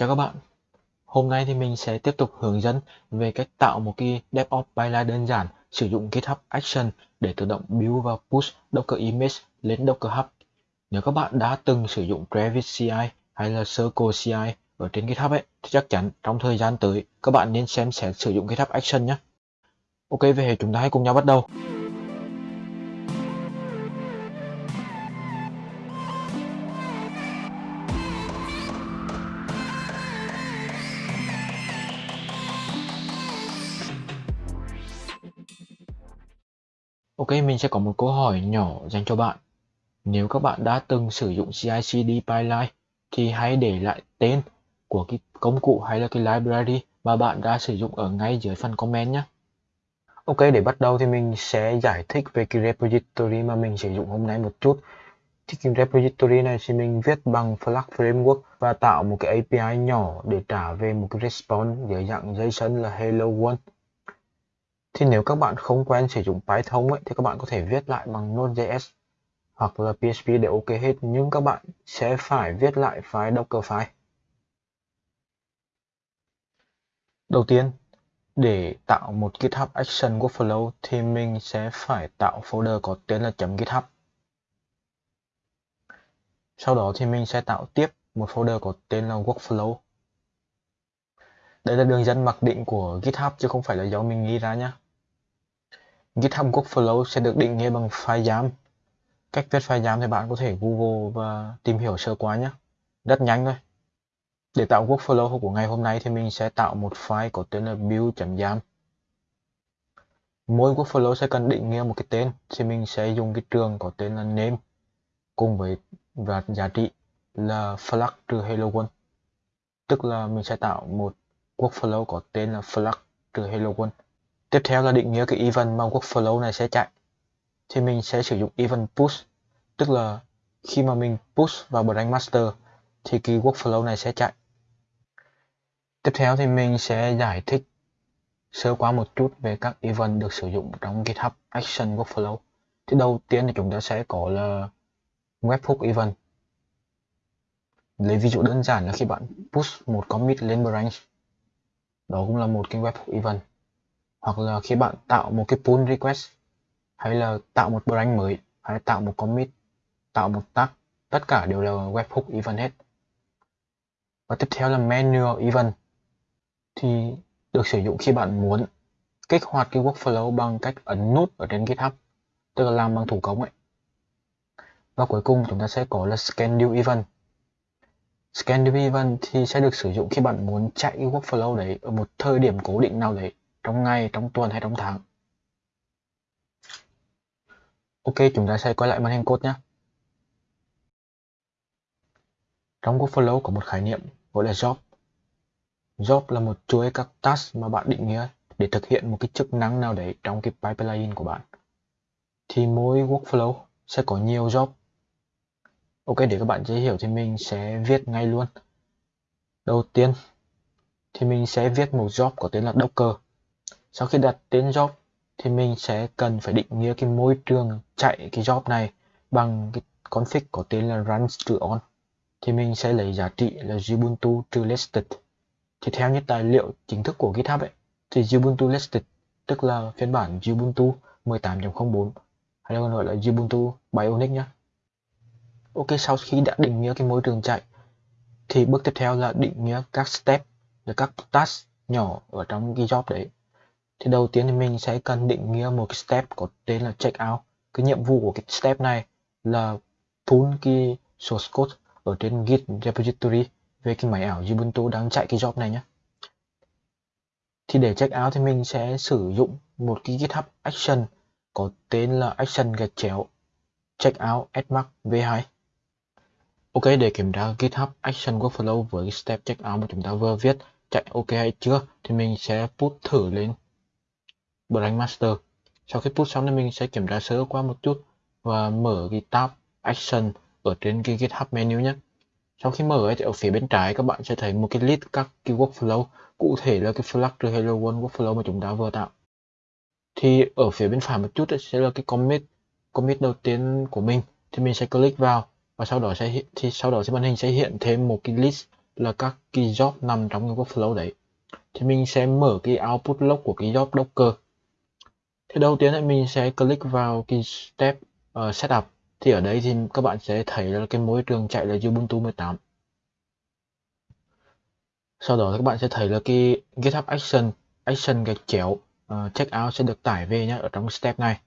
Chào các bạn. Hôm nay thì mình sẽ tiếp tục hướng dẫn về cách tạo một cái DevOps pipeline đơn giản sử dụng GitHub Action để tự động build và push Docker image lên Docker Hub. Nếu các bạn đã từng sử dụng Travis CI hay là Circle CI ở trên GitHub ấy, thì chắc chắn trong thời gian tới các bạn nên xem xét sử dụng GitHub Action nhé. Ok, về chúng ta hãy cùng nhau bắt đầu. Ok, mình sẽ có một câu hỏi nhỏ dành cho bạn. Nếu các bạn đã từng sử dụng CI/CD pipeline thì hãy để lại tên của cái công cụ hay là cái library mà bạn đã sử dụng ở ngay dưới phần comment nhé. Ok, để bắt đầu thì mình sẽ giải thích về cái repository mà mình sử dụng hôm nay một chút. Thì cái repository này thì mình viết bằng Flask Framework và tạo một cái API nhỏ để trả về một cái response dưới dạng JSON là hello world thì nếu các bạn không quen sử dụng Python ấy, thì các bạn có thể viết lại bằng Node.js hoặc là PHP để ok hết nhưng các bạn sẽ phải viết lại file Docker file. Đầu tiên, để tạo một GitHub Action Workflow thì mình sẽ phải tạo folder có tên là .github. Sau đó thì mình sẽ tạo tiếp một folder có tên là Workflow. Đây là đường dẫn mặc định của GitHub chứ không phải là do mình nghĩ ra nhé. GitHub Workflow sẽ được định nghĩa bằng file giam. Cách viết file giam thì bạn có thể Google và tìm hiểu sơ qua nhé. Rất nhanh thôi. Để tạo workflow của ngày hôm nay thì mình sẽ tạo một file có tên là build.yam. Mỗi workflow sẽ cần định nghĩa một cái tên, thì mình sẽ dùng cái trường có tên là name cùng với và giá trị là flag trừ hello world. Tức là mình sẽ tạo một workflow có tên là flag trừ hello world. Tiếp theo là định nghĩa cái event mà workflow này sẽ chạy. Thì mình sẽ sử dụng event push, tức là khi mà mình push vào branch master thì cái workflow này sẽ chạy. Tiếp theo thì mình sẽ giải thích sơ qua một chút về các event được sử dụng trong GitHub Action Workflow. Thì đầu tiên thì chúng ta sẽ có là webhook event. Lấy ví dụ đơn giản là khi bạn push một commit lên branch, đó cũng là một cái webhook event hoặc là khi bạn tạo một cái pull request, hay là tạo một branch mới, hay tạo một commit, tạo một tag, tất cả đều là webhook event hết. Và tiếp theo là manual event thì được sử dụng khi bạn muốn kích hoạt cái workflow bằng cách ấn nút ở trên GitHub, tức là làm bằng thủ công ấy. Và cuối cùng chúng ta sẽ có là schedule event schedule event thì sẽ được sử dụng khi bạn muốn chạy cái workflow đấy ở một thời điểm cố định nào đấy trong ngày, trong tuần hay trong tháng. Ok, chúng ta sẽ quay lại màn hình code nhé. Trong workflow có một khái niệm gọi là job. Job là một chuỗi các task mà bạn định nghĩa để thực hiện một cái chức năng nào đấy trong cái pipeline của bạn. Thì mỗi workflow sẽ có nhiều job. Ok, để các bạn dễ hiểu thì mình sẽ viết ngay luôn. Đầu tiên thì mình sẽ viết một job có tên là Docker. Sau khi đặt tên job, thì mình sẽ cần phải định nghĩa cái môi trường chạy cái job này bằng cái config có tên là run trừ on. Thì mình sẽ lấy giá trị là Ubuntu trừ listed. Thì theo như tài liệu chính thức của GitHub ấy, thì Ubuntu listed, tức là phiên bản Ubuntu 18.04 hay còn gọi là Ubuntu Bionic nhé Ok, sau khi đã định nghĩa cái môi trường chạy, thì bước tiếp theo là định nghĩa các step là các task nhỏ ở trong cái job đấy thì đầu tiên thì mình sẽ cần định nghĩa một cái step có tên là check out. cái nhiệm vụ của cái step này là pull cái source code ở trên git repository về cái máy ảo Ubuntu đang chạy cái job này nhé thì để check out thì mình sẽ sử dụng một cái GitHub action có tên là action gạch chéo check out atmark v2 Ok, để kiểm tra GitHub action workflow với cái step checkout mà chúng ta vừa viết chạy ok hay chưa, thì mình sẽ put thử lên Blank Master. Sau khi push xong thì mình sẽ kiểm tra sơ qua một chút và mở cái tab Action ở trên cái GitHub menu nhé. Sau khi mở ấy, thì ở phía bên trái các bạn sẽ thấy một cái list các cái workflow cụ thể là cái Flutter Hello World workflow mà chúng ta vừa tạo. Thì ở phía bên phải một chút sẽ là cái commit commit đầu tiên của mình thì mình sẽ click vào và sau đó sẽ thì sau đó sẽ màn hình sẽ hiện thêm một cái list là các cái job nằm trong cái workflow đấy thì mình sẽ mở cái output log của cái job Docker thì đầu tiên thì mình sẽ click vào cái step uh, setup. Thì ở đây thì các bạn sẽ thấy là cái môi trường chạy là Ubuntu 18 sau đó các bạn sẽ thấy là cái GitHub Action Action gạch chéo uh, checkout sẽ được tải về nhé ở trong step này.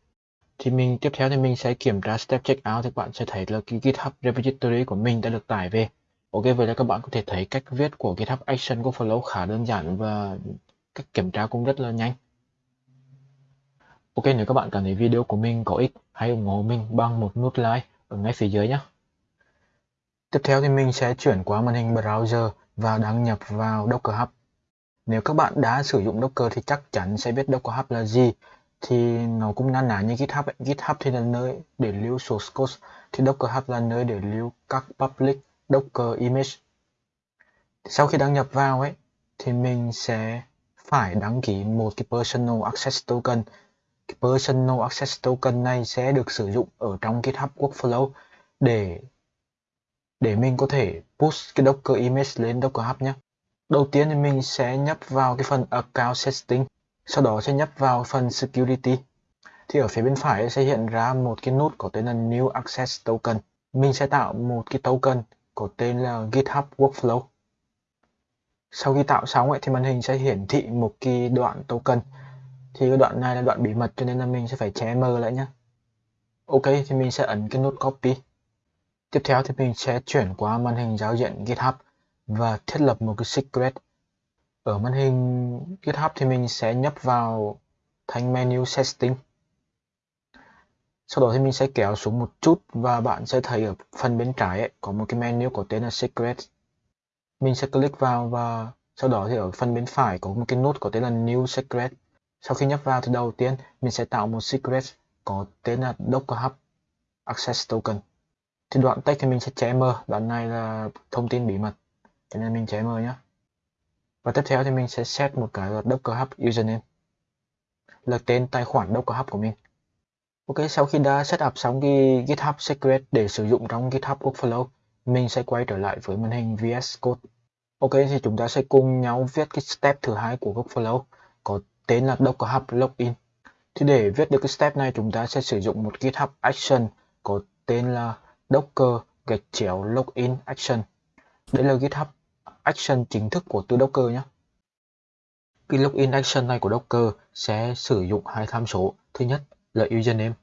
Thì mình tiếp theo thì mình sẽ kiểm tra step checkout thì các bạn sẽ thấy là cái GitHub repository của mình đã được tải về. Ok vậy là các bạn có thể thấy cách viết của GitHub Action của Flow khá đơn giản và cách kiểm tra cũng rất là nhanh. Ok nếu các bạn cảm thấy video của mình có ích hãy ủng hộ mình bằng một nút like ở ngay phía dưới nhé Tiếp theo thì mình sẽ chuyển qua màn hình browser và đăng nhập vào Docker Hub. Nếu các bạn đã sử dụng Docker thì chắc chắn sẽ biết Docker Hub là gì. Thì nó cũng na ná như GitHub ấy. GitHub thì là nơi để lưu source code, thì Docker Hub là nơi để lưu các public Docker image. Sau khi đăng nhập vào ấy thì mình sẽ phải đăng ký một cái personal access token. Personal access token này sẽ được sử dụng ở trong GitHub workflow để để mình có thể push cái Docker image lên Docker Hub nhé. Đầu tiên thì mình sẽ nhấp vào cái phần account setting, sau đó sẽ nhấp vào phần security. Thì ở phía bên phải sẽ hiện ra một cái nút có tên là New Access Token. Mình sẽ tạo một cái token có tên là GitHub Workflow. Sau khi tạo xong ấy, thì màn hình sẽ hiển thị một cái đoạn token. Thì cái đoạn này là đoạn bí mật cho nên là mình sẽ phải che mờ lại nhé. Ok thì mình sẽ ấn cái nút copy. Tiếp theo thì mình sẽ chuyển qua màn hình giao diện GitHub và thiết lập một cái secret. Ở màn hình GitHub thì mình sẽ nhấp vào thanh menu setting. Sau đó thì mình sẽ kéo xuống một chút và bạn sẽ thấy ở phần bên trái ấy, có một cái menu có tên là secret. Mình sẽ click vào và sau đó thì ở phần bên phải có một cái nút có tên là new secret. Sau khi nhấp vào thì đầu tiên mình sẽ tạo một secret có tên là Docker Hub Access Token. Thì đoạn text thì mình sẽ che mờ, đoạn này là thông tin bí mật. Cho nên mình che mờ nhé và tiếp theo thì mình sẽ set một cái là Docker Hub username, là tên tài khoản Docker Hub của mình. Ok, sau khi đã set up xong cái GitHub Secret để sử dụng trong GitHub Workflow, mình sẽ quay trở lại với màn hình VS Code. Ok, thì chúng ta sẽ cùng nhau viết cái step thứ hai của Workflow, có tên là Docker Hub Login thì để viết được cái step này, chúng ta sẽ sử dụng một GitHub Action có tên là Docker gạch chéo login action. Đây là GitHub action chính thức của từ Docker nhé. Cái login action này của Docker sẽ sử dụng hai tham số. Thứ nhất là username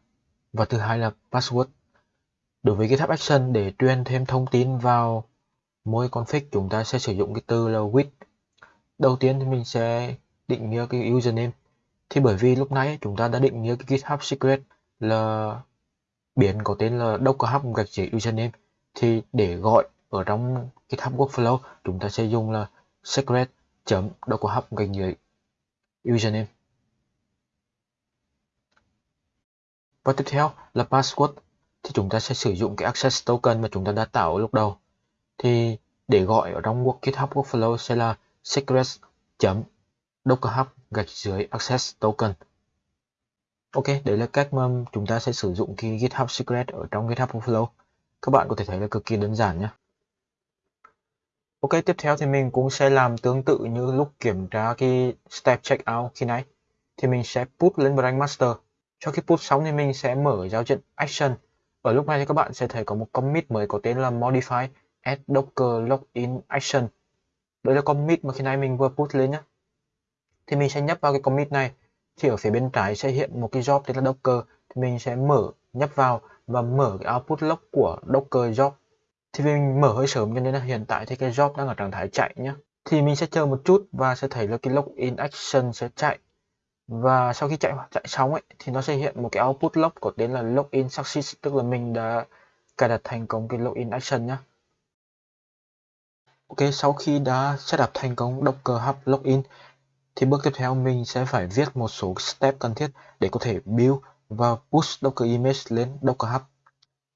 và thứ hai là password. Đối với GitHub action, để truyền thêm thông tin vào mỗi config, chúng ta sẽ sử dụng cái từ là with. Đầu tiên thì mình sẽ định nghĩa cái username. Thì bởi vì lúc nãy chúng ta đã định nghĩa cái GitHub secret là biến có tên là Docker Hub gạch dưới username. Thì để gọi ở trong GitHub Workflow, chúng ta sẽ dùng là secret chấm Docker Hub gạch dưới username. Và tiếp theo là password. Thì chúng ta sẽ sử dụng cái access token mà chúng ta đã tạo lúc đầu. Thì để gọi ở trong GitHub Workflow sẽ là secret chấm Docker Hub gạch dưới access token Ok, đấy là cách mà chúng ta sẽ sử dụng cái GitHub Secret ở trong GitHub Flow. Các bạn có thể thấy là cực kỳ đơn giản nhé. Ok, tiếp theo thì mình cũng sẽ làm tương tự như lúc kiểm tra cái step checkout khi nãy. Thì mình sẽ put lên branch master. Sau khi put xong thì mình sẽ mở giao diện action. Ở lúc này thì các bạn sẽ thấy có một commit mới có tên là modify add docker login action. Đây là commit mà khi nãy mình vừa put lên nhé. Thì mình sẽ nhấp vào cái commit này. Thì ở phía bên trái sẽ hiện một cái job tên là Docker. Thì mình sẽ mở, nhấp vào và mở cái output log của Docker job. Thì mình mở hơi sớm cho nên là hiện tại thì cái job đang ở trạng thái chạy nhé thì mình sẽ chờ một chút và sẽ thấy là cái login action sẽ chạy. Và sau khi chạy chạy xong ấy, thì nó sẽ hiện một cái output log có tên là login success. Tức là mình đã cài đặt thành công cái login action nhé Ok, sau khi đã setup thành công Docker Hub login thì bước tiếp theo mình sẽ phải viết một số step cần thiết để có thể build và push Docker image lên Docker Hub.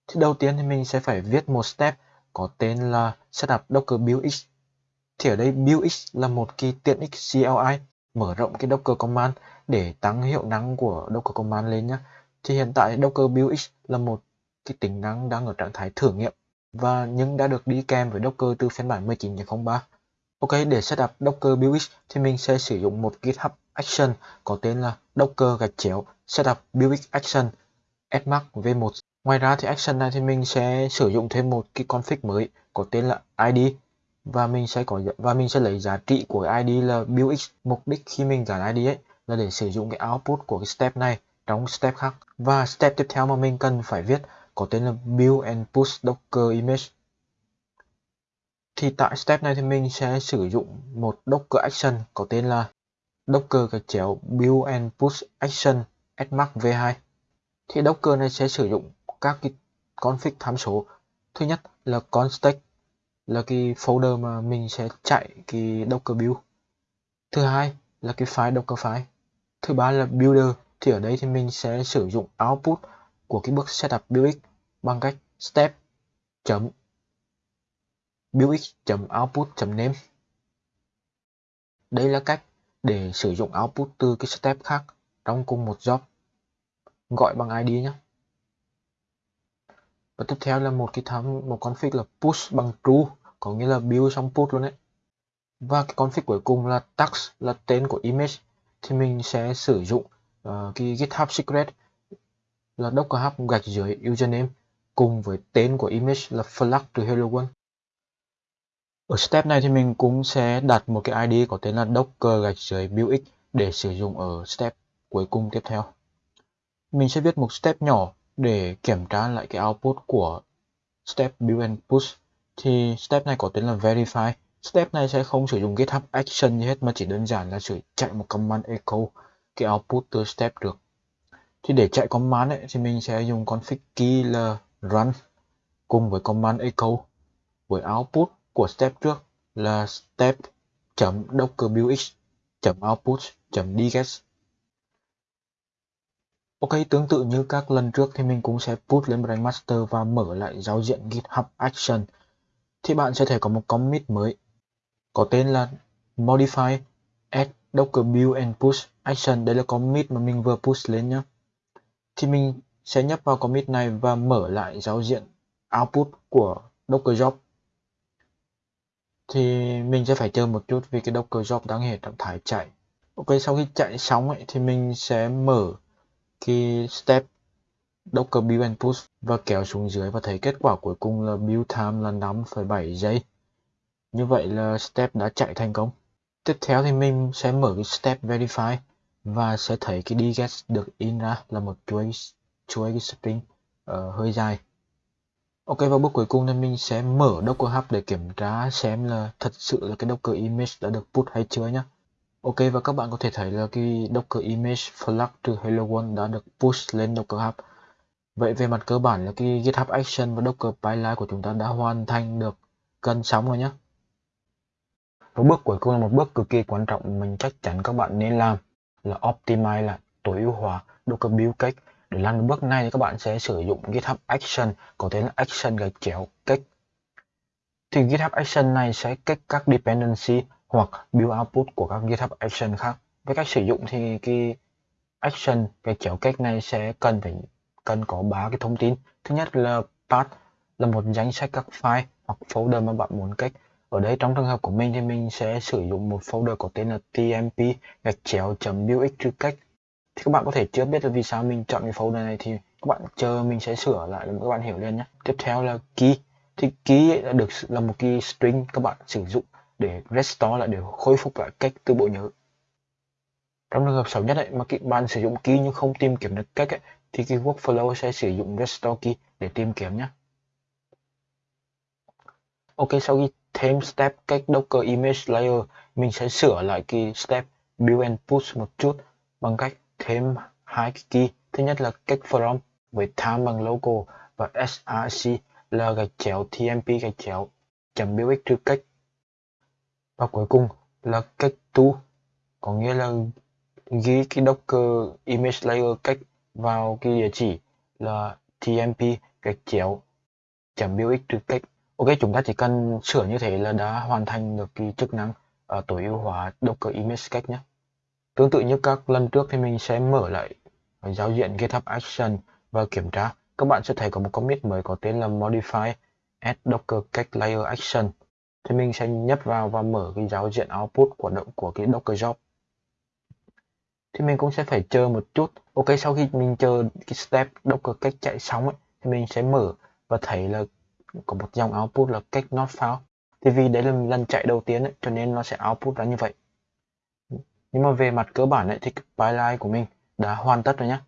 Thì đầu tiên thì mình sẽ phải viết một step có tên là setup Docker buildx. Thì ở đây buildx là một cái tiện ích CLI mở rộng cái Docker command để tăng hiệu năng của Docker command lên nhé. Thì hiện tại Docker buildx là một cái tính năng đang ở trạng thái thử nghiệm và nhưng đã được đi kèm với Docker từ phiên bản 19.03. Ok, để setup Docker BuildX thì mình sẽ sử dụng một GitHub Action có tên là Docker gạch chéo setup BuildX Action Fmark V1. Ngoài ra thì action này thì mình sẽ sử dụng thêm một cái config mới có tên là ID và mình sẽ có và mình sẽ lấy giá trị của ID là BuildX. Mục đích khi mình gắn ID ấy là để sử dụng cái output của cái step này trong step khác. Và step tiếp theo mà mình cần phải viết có tên là build and push docker image. Thì tại step này thì mình sẽ sử dụng một docker action có tên là docker cái chéo build and push action smark v2. Thì docker này sẽ sử dụng các cái config tham số. Thứ nhất là constate là cái folder mà mình sẽ chạy cái docker build. Thứ hai là cái file docker file. Thứ ba là builder thì ở đây thì mình sẽ sử dụng output của cái bước setup build bằng cách step chấm buildx chấm output chấm name. Đây là cách để sử dụng output từ cái step khác trong cùng một job. Gọi bằng id nhé. Và tiếp theo là một cái tham một config là push bằng true có nghĩa là build xong push luôn đấy. Và cái config cuối cùng là tax là tên của image thì mình sẽ sử dụng uh, cái GitHub secret là docker hub gạch dưới username cùng với tên của image là flag to hello world. Ở step này thì mình cũng sẽ đặt một cái ID có tên là docker gạch dưới buildx để sử dụng ở step cuối cùng tiếp theo. Mình sẽ viết một step nhỏ để kiểm tra lại cái output của step build and push. Thì step này có tên là verify. Step này sẽ không sử dụng GitHub action gì hết mà chỉ đơn giản là sử chạy một command echo cái output từ step được thì để chạy command ấy, thì mình sẽ dùng config key là run cùng với command echo với output của step trước là step docker buildx output dget Ok, tương tự như các lần trước thì mình cũng sẽ put lên branch Master và mở lại giao diện GitHub Action. Thì bạn sẽ thấy có một commit mới có tên là modify add docker build and push action. Đây là commit mà mình vừa push lên nhé thì mình sẽ nhấp vào commit này và mở lại giao diện output của Docker job thì mình sẽ phải chờ một chút vì cái Docker job đang hiện trạng thái chạy. Ok sau khi chạy xong ấy, thì mình sẽ mở cái step Docker build and push và kéo xuống dưới và thấy kết quả cuối cùng là build time là 5,7 giây. Như vậy là step đã chạy thành công. Tiếp theo thì mình sẽ mở cái step verify và sẽ thấy cái dget được in ra là một chuỗi chuỗi cái string uh, hơi dài ok, và bước cuối cùng thì mình sẽ mở docker hub để kiểm tra xem là thật sự là cái docker image đã được put hay chưa nhé ok, và các bạn có thể thấy là cái docker image flag từ hello world đã được push lên docker hub. Vậy về mặt cơ bản là cái github action và docker pipeline của chúng ta đã hoàn thành được cân sóng rồi nhé và bước cuối cùng là một bước cực kỳ quan trọng mình chắc chắn các bạn nên làm là optimize là tối ưu hóa Docker build cake để làm được bước này thì các bạn sẽ sử dụng GitHub Action, có tên là Action gạch chéo kích. thì GitHub Action này sẽ cách các dependency hoặc build output của các GitHub Action khác. Với cách sử dụng thì cái action gạch chéo kích này sẽ cần phải, cần có ba cái thông tin. Thứ nhất là path, là một danh sách các file hoặc folder mà bạn muốn cách ở đây trong trường hợp của mình thì mình sẽ sử dụng một folder có tên là tmp gạch chéo buildx truy cách thì các bạn có thể chưa biết là vì sao mình chọn cái folder này thì các bạn chờ mình sẽ sửa lại để các bạn hiểu lên nhé tiếp theo là key. Thì key là được là một cái string các bạn sử dụng để restore lại để khôi phục lại cách từ bộ nhớ. Trong trường hợp xấu nhất ấy, mà các bạn sử dụng key nhưng không tìm kiếm được cách ấy, thì cái workflow sẽ sử dụng restore key để tìm kiếm nhé ok sau khi thêm step cách Docker Image Layer mình sẽ sửa lại cái step build and push một chút bằng cách thêm hai cái key. Thứ nhất là cách from với time bằng local và src là gạch chéo tmp gạch chéo chấm biểu x trừ cách và cuối cùng là cách to có nghĩa là ghi cái docker image layer cách vào cái địa chỉ là tmp gạch chéo chấm biểu x trừ cách Ok, chúng ta chỉ cần sửa như thế là đã hoàn thành được cái chức năng uh, tối ưu hóa Docker Image cách nhé. Tương tự như các lần trước thì mình sẽ mở lại giao diện GitHub Action và kiểm tra. Các bạn sẽ thấy có một commit mới có tên là Modify add docker cake layer action. Thì mình sẽ nhấp vào và mở cái giao diện output của động của cái docker job. Thì mình cũng sẽ phải chờ một chút. Ok sau khi mình chờ cái step docker cake chạy xong ấy thì mình sẽ mở và thấy là có một dòng output là cake not found thì vì đấy là lần chạy đầu tiên ấy, cho nên nó sẽ output ra như vậy nhưng mà về mặt cơ bản ấy, thì cái pipeline của mình đã hoàn tất rồi nhé